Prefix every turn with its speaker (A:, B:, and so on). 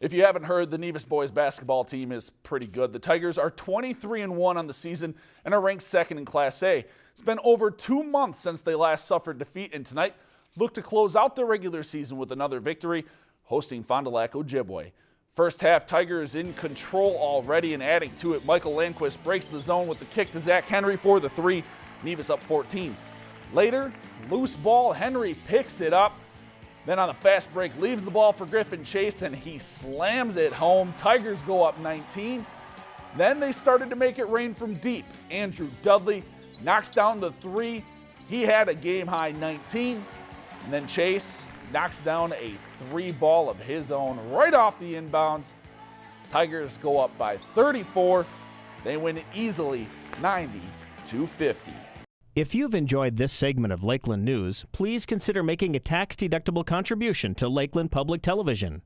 A: If you haven't heard, the Nevis boys basketball team is pretty good. The Tigers are 23 and 1 on the season and are ranked second in Class A. It's been over two months since they last suffered defeat, and tonight look to close out their regular season with another victory, hosting Fond du Lac Ojibwe. First half, Tigers in control already and adding to it. Michael Landquist breaks the zone with the kick to Zach Henry for the three. Nevis up 14. Later, loose ball, Henry picks it up then on the fast break, leaves the ball for Griffin Chase and he slams it home. Tigers go up 19. Then they started to make it rain from deep. Andrew Dudley knocks down the three. He had a game high 19. And then Chase knocks down a three ball of his own right off the inbounds. Tigers go up by 34. They win easily 90 to 50.
B: If you've enjoyed this segment of Lakeland News, please consider making a tax-deductible contribution to Lakeland Public Television.